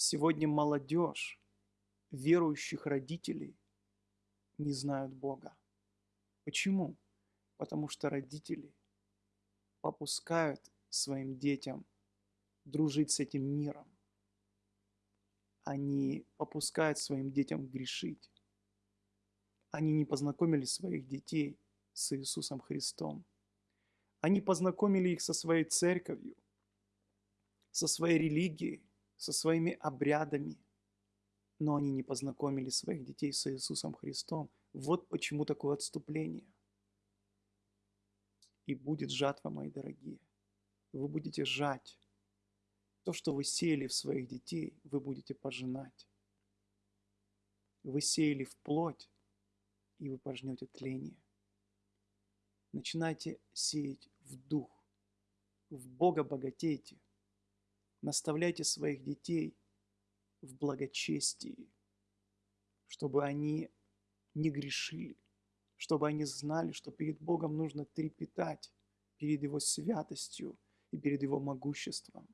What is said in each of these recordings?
Сегодня молодежь верующих родителей не знают Бога. Почему? Потому что родители попускают своим детям дружить с этим миром. Они попускают своим детям грешить. Они не познакомили своих детей с Иисусом Христом. Они познакомили их со своей церковью, со своей религией, со своими обрядами, но они не познакомили своих детей с Иисусом Христом. Вот почему такое отступление. И будет жатва, мои дорогие. Вы будете жать. То, что вы сеяли в своих детей, вы будете пожинать. Вы сеяли в плоть, и вы пожнете тление. Начинайте сеять в дух. В Бога богатейте. Наставляйте своих детей в благочестии, чтобы они не грешили, чтобы они знали, что перед Богом нужно трепетать, перед Его святостью и перед Его могуществом,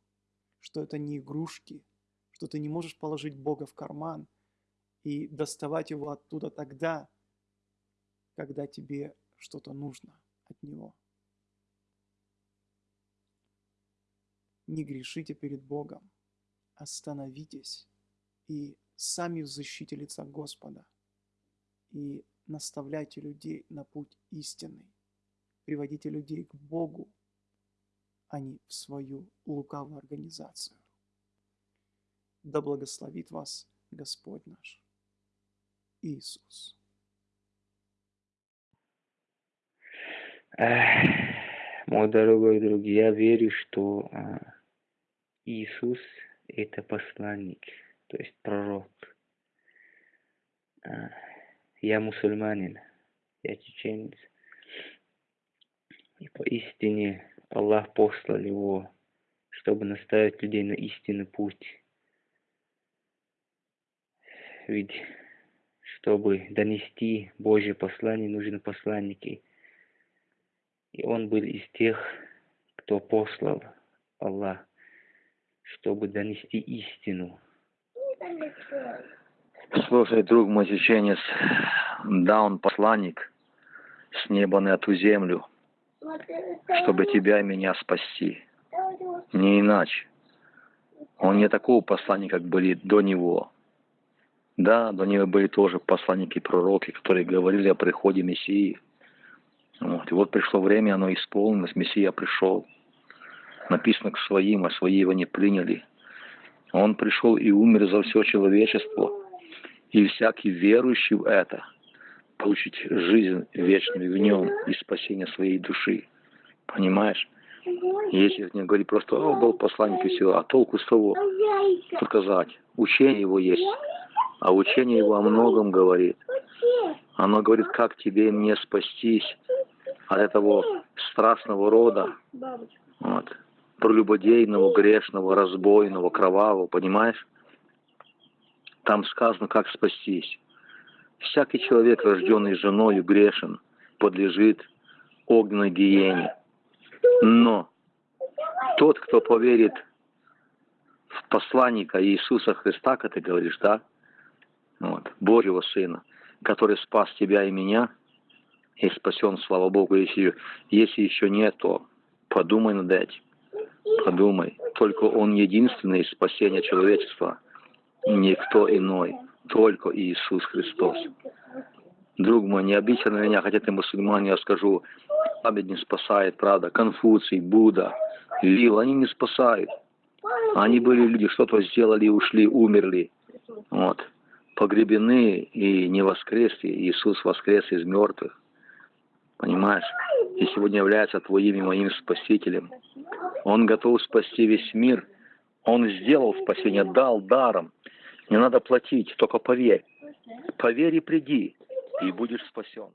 что это не игрушки, что ты не можешь положить Бога в карман и доставать Его оттуда тогда, когда тебе что-то нужно от Него. Не грешите перед Богом, остановитесь и сами защите лица Господа. И наставляйте людей на путь истинный. Приводите людей к Богу, а не в свою лукавую организацию. Да благословит вас Господь наш Иисус. Мой дорогой друг, я верю, что а, Иисус – это посланник, то есть пророк. А, я мусульманин, я чеченец. И поистине Аллах послал его, чтобы наставить людей на истинный путь. Ведь чтобы донести Божье послание, нужны посланники – и он был из тех, кто послал Аллах, чтобы донести истину. Слушай, друг мой чеченец, да, он посланник с неба на эту землю, чтобы тебя и меня спасти. Не иначе. Он не такого посланника, как были до него. Да, до него были тоже посланники пророки, которые говорили о приходе Мессии. Вот. И вот пришло время, оно исполнилось, Мессия пришел. Написано к своим, а свои его не приняли. Он пришел и умер за все человечество. И всякий верующий в это получить жизнь вечную в нем и спасение своей души. Понимаешь? Если не говорить просто, о, был посланник и все, а толку с того показать. Учение его есть, а учение его о многом говорит. Оно говорит, как тебе мне спастись от этого страшного рода, вот, прелюбодейного, грешного, разбойного, кровавого, понимаешь? Там сказано, как спастись. Всякий человек, рожденный женою, грешен, подлежит огненной гиене. Но тот, кто поверит в посланника Иисуса Христа, как ты говоришь, да, вот, Божьего Сына, который спас тебя и меня – и спасен, слава Богу. Если, если еще нет, то подумай над этим. Подумай. Только Он единственный спасение человечества. Никто иной. Только Иисус Христос. Друг мой, не обидься на меня, хотя ты мусульман, я скажу, Абид не спасает, правда. Конфуций, Будда, Лил, они не спасают. Они были люди, что-то сделали, ушли, умерли. Вот. Погребены и не воскресли. Иисус воскрес из мертвых понимаешь? И сегодня является твоим и моим спасителем. Он готов спасти весь мир. Он сделал спасение, дал даром. Не надо платить, только поверь. Поверь и приди, и будешь спасен.